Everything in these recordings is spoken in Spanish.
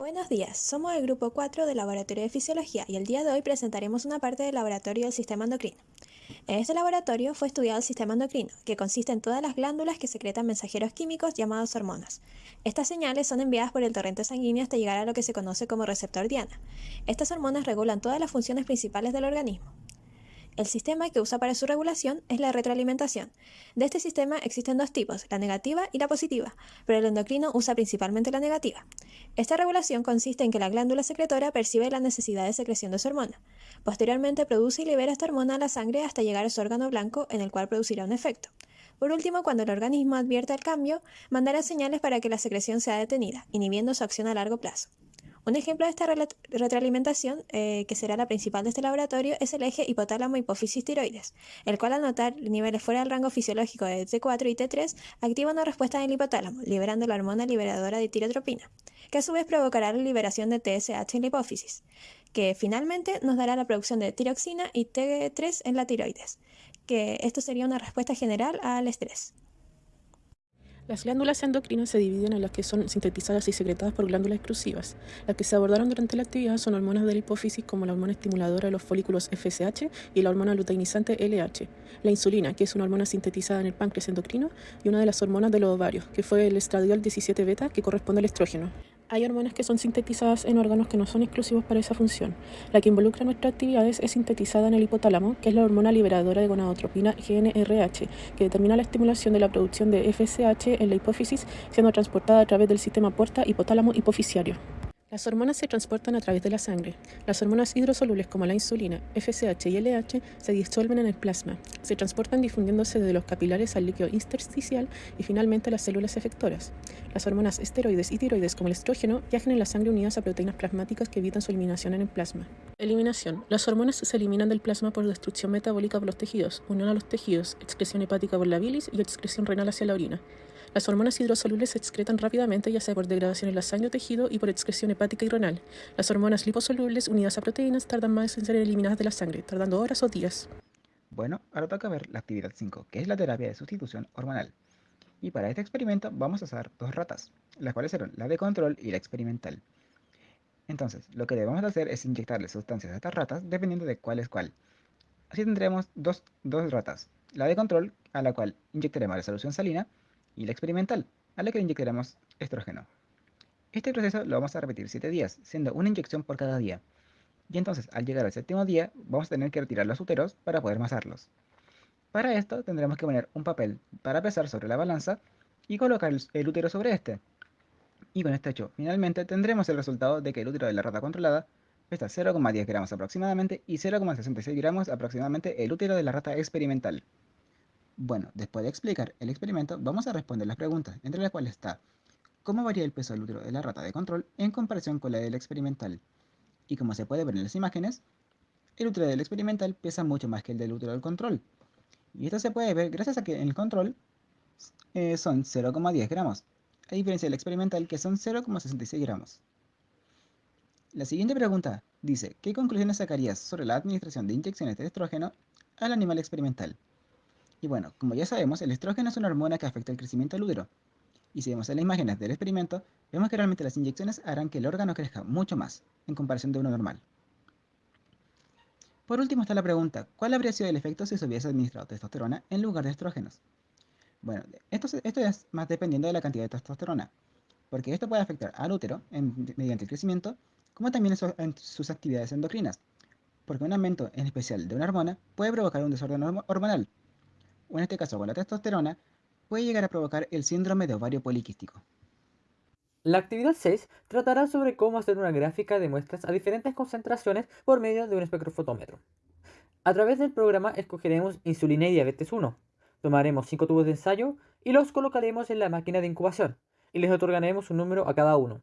Buenos días, somos el grupo 4 del Laboratorio de Fisiología y el día de hoy presentaremos una parte del laboratorio del sistema endocrino. En este laboratorio fue estudiado el sistema endocrino, que consiste en todas las glándulas que secretan mensajeros químicos llamados hormonas. Estas señales son enviadas por el torrente sanguíneo hasta llegar a lo que se conoce como receptor diana. Estas hormonas regulan todas las funciones principales del organismo. El sistema que usa para su regulación es la retroalimentación. De este sistema existen dos tipos, la negativa y la positiva, pero el endocrino usa principalmente la negativa. Esta regulación consiste en que la glándula secretora percibe la necesidad de secreción de su hormona. Posteriormente produce y libera esta hormona a la sangre hasta llegar a su órgano blanco en el cual producirá un efecto. Por último, cuando el organismo advierte el cambio, mandará señales para que la secreción sea detenida, inhibiendo su acción a largo plazo. Un ejemplo de esta retroalimentación, eh, que será la principal de este laboratorio, es el eje hipotálamo-hipófisis-tiroides, el cual al notar niveles fuera del rango fisiológico de T4 y T3, activa una respuesta en el hipotálamo, liberando la hormona liberadora de tirotropina, que a su vez provocará la liberación de TSH en la hipófisis, que finalmente nos dará la producción de tiroxina y T3 en la tiroides, que esto sería una respuesta general al estrés. Las glándulas endocrinas se dividen en las que son sintetizadas y secretadas por glándulas exclusivas. Las que se abordaron durante la actividad son hormonas de la hipófisis como la hormona estimuladora de los folículos FSH y la hormona luteinizante LH. La insulina, que es una hormona sintetizada en el páncreas endocrino, y una de las hormonas de los ovarios, que fue el estradiol 17 beta, que corresponde al estrógeno. Hay hormonas que son sintetizadas en órganos que no son exclusivos para esa función. La que involucra nuestras actividades es sintetizada en el hipotálamo, que es la hormona liberadora de gonadotropina GNRH, que determina la estimulación de la producción de FSH en la hipófisis, siendo transportada a través del sistema puerta hipotálamo hipofisiario. Las hormonas se transportan a través de la sangre. Las hormonas hidrosolubles como la insulina, FSH y LH se disuelven en el plasma. Se transportan difundiéndose de los capilares al líquido intersticial y finalmente a las células efectoras. Las hormonas esteroides y tiroides como el estrógeno viajan en la sangre unidas a proteínas plasmáticas que evitan su eliminación en el plasma. Eliminación. Las hormonas se eliminan del plasma por destrucción metabólica por los tejidos, unión a los tejidos, excreción hepática por la bilis y excreción renal hacia la orina. Las hormonas hidrosolubles se excretan rápidamente, ya sea por degradación en la sangre o tejido y por excreción hepática y renal. Las hormonas liposolubles unidas a proteínas tardan más en ser eliminadas de la sangre, tardando horas o días. Bueno, ahora toca ver la actividad 5, que es la terapia de sustitución hormonal. Y para este experimento vamos a usar dos ratas, las cuales serán la de control y la experimental. Entonces, lo que debemos hacer es inyectarle sustancias a estas ratas dependiendo de cuál es cuál. Así tendremos dos, dos ratas, la de control, a la cual inyectaremos la solución salina, y la experimental, a la que le inyectaremos estrógeno. Este proceso lo vamos a repetir 7 días, siendo una inyección por cada día. Y entonces, al llegar al séptimo día, vamos a tener que retirar los úteros para poder masarlos. Para esto tendremos que poner un papel para pesar sobre la balanza y colocar el útero sobre este. Y con este hecho, finalmente tendremos el resultado de que el útero de la rata controlada pesa 0,10 gramos aproximadamente y 0,66 gramos aproximadamente el útero de la rata experimental. Bueno, después de explicar el experimento, vamos a responder las preguntas, entre las cuales está ¿Cómo varía el peso del útero de la rata de control en comparación con la del experimental? Y como se puede ver en las imágenes, el útero del experimental pesa mucho más que el del útero del control. Y esto se puede ver gracias a que en el control eh, son 0,10 gramos, a diferencia del experimental que son 0,66 gramos. La siguiente pregunta dice, ¿qué conclusiones sacarías sobre la administración de inyecciones de estrógeno al animal experimental? Y bueno, como ya sabemos, el estrógeno es una hormona que afecta el crecimiento del útero. Y si vemos en las imágenes del experimento, vemos que realmente las inyecciones harán que el órgano crezca mucho más, en comparación de uno normal. Por último está la pregunta, ¿cuál habría sido el efecto si se hubiese administrado testosterona en lugar de estrógenos? Bueno, esto, es más dependiendo de la cantidad de testosterona, porque esto puede afectar al útero mediante el crecimiento, como también sus actividades endocrinas, porque un aumento en especial de una hormona puede provocar un desorden hormonal, o en este caso con la testosterona, puede llegar a provocar el síndrome de ovario poliquístico. La actividad 6 tratará sobre cómo hacer una gráfica de muestras a diferentes concentraciones por medio de un espectrofotómetro. A través del programa escogeremos insulina y diabetes 1. Tomaremos 5 tubos de ensayo y los colocaremos en la máquina de incubación y les otorgaremos un número a cada uno.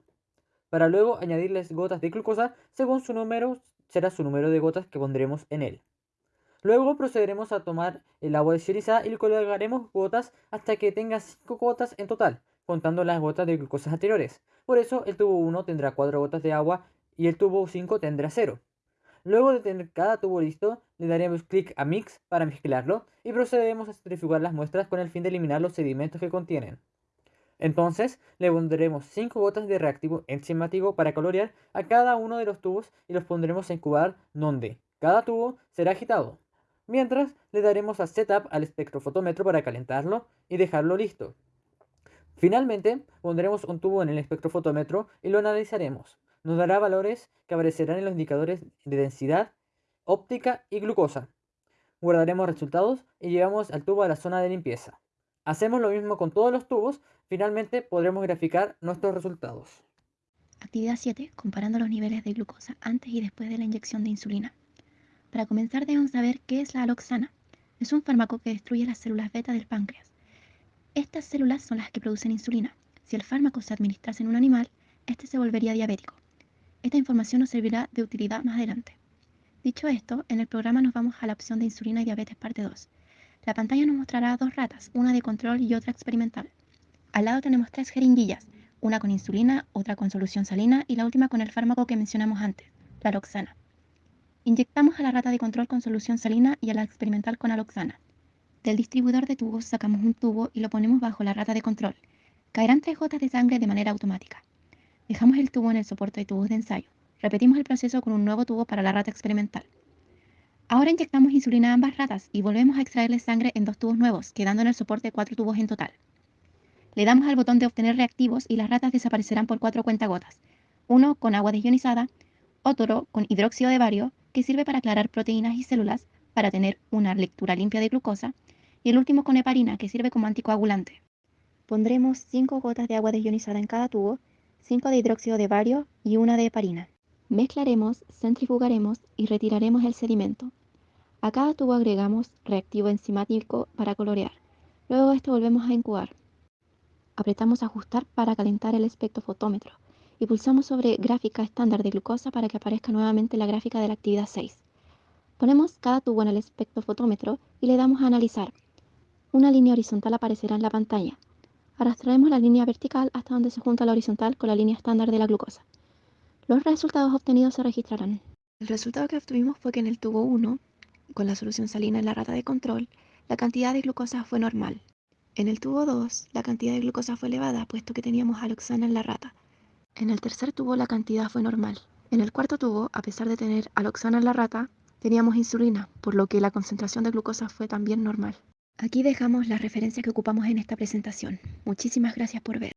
Para luego añadirles gotas de glucosa según su número será su número de gotas que pondremos en él. Luego procederemos a tomar el agua desionizada y le colocaremos gotas hasta que tenga 5 gotas en total, contando las gotas de glucosa anteriores. Por eso el tubo 1 tendrá 4 gotas de agua y el tubo 5 tendrá 0. Luego de tener cada tubo listo, le daremos clic a Mix para mezclarlo y procederemos a centrifugar las muestras con el fin de eliminar los sedimentos que contienen. Entonces, le pondremos 5 gotas de reactivo enzimático para colorear a cada uno de los tubos y los pondremos a incubar donde cada tubo será agitado. Mientras, le daremos a Setup al espectrofotómetro para calentarlo y dejarlo listo. Finalmente, pondremos un tubo en el espectrofotómetro y lo analizaremos. Nos dará valores que aparecerán en los indicadores de densidad, óptica y glucosa. Guardaremos resultados y llevamos al tubo a la zona de limpieza. Hacemos lo mismo con todos los tubos, finalmente podremos graficar nuestros resultados. Actividad 7. Comparando los niveles de glucosa antes y después de la inyección de insulina. Para comenzar debemos saber qué es la aloxana. Es un fármaco que destruye las células beta del páncreas. Estas células son las que producen insulina. Si el fármaco se administrase en un animal, este se volvería diabético. Esta información nos servirá de utilidad más adelante. Dicho esto, en el programa nos vamos a la opción de insulina y diabetes parte 2. La pantalla nos mostrará dos ratas, una de control y otra experimental. Al lado tenemos tres jeringuillas, una con insulina, otra con solución salina y la última con el fármaco que mencionamos antes, la aloxana. Inyectamos a la rata de control con solución salina y a la experimental con aloxana. Del distribuidor de tubos sacamos un tubo y lo ponemos bajo la rata de control. Caerán tres gotas de sangre de manera automática. Dejamos el tubo en el soporte de tubos de ensayo. Repetimos el proceso con un nuevo tubo para la rata experimental. Ahora inyectamos insulina a ambas ratas y volvemos a extraerle sangre en dos tubos nuevos, quedando en el soporte cuatro tubos en total. Le damos al botón de obtener reactivos y las ratas desaparecerán por cuatro cuentagotas. Uno con agua desionizada, otro con hidróxido de bario que sirve para aclarar proteínas y células para tener una lectura limpia de glucosa, y el último con heparina, que sirve como anticoagulante. Pondremos 5 gotas de agua desionizada en cada tubo, 5 de hidróxido de bario y una de heparina. Mezclaremos, centrifugaremos y retiraremos el sedimento. A cada tubo agregamos reactivo enzimático para colorear. Luego esto volvemos a incubar. Apretamos ajustar para calentar el espectrofotómetro y pulsamos sobre gráfica estándar de glucosa para que aparezca nuevamente la gráfica de la actividad 6. Ponemos cada tubo en el espectrofotómetro y le damos a analizar. Una línea horizontal aparecerá en la pantalla. Arrastraremos la línea vertical hasta donde se junta la horizontal con la línea estándar de la glucosa. Los resultados obtenidos se registrarán. El resultado que obtuvimos fue que en el tubo 1, con la solución salina en la rata de control, la cantidad de glucosa fue normal. En el tubo 2, la cantidad de glucosa fue elevada, puesto que teníamos aloxana en la rata, en el tercer tubo la cantidad fue normal. En el cuarto tubo, a pesar de tener aloxana en la rata, teníamos insulina, por lo que la concentración de glucosa fue también normal. Aquí dejamos las referencias que ocupamos en esta presentación. Muchísimas gracias por ver.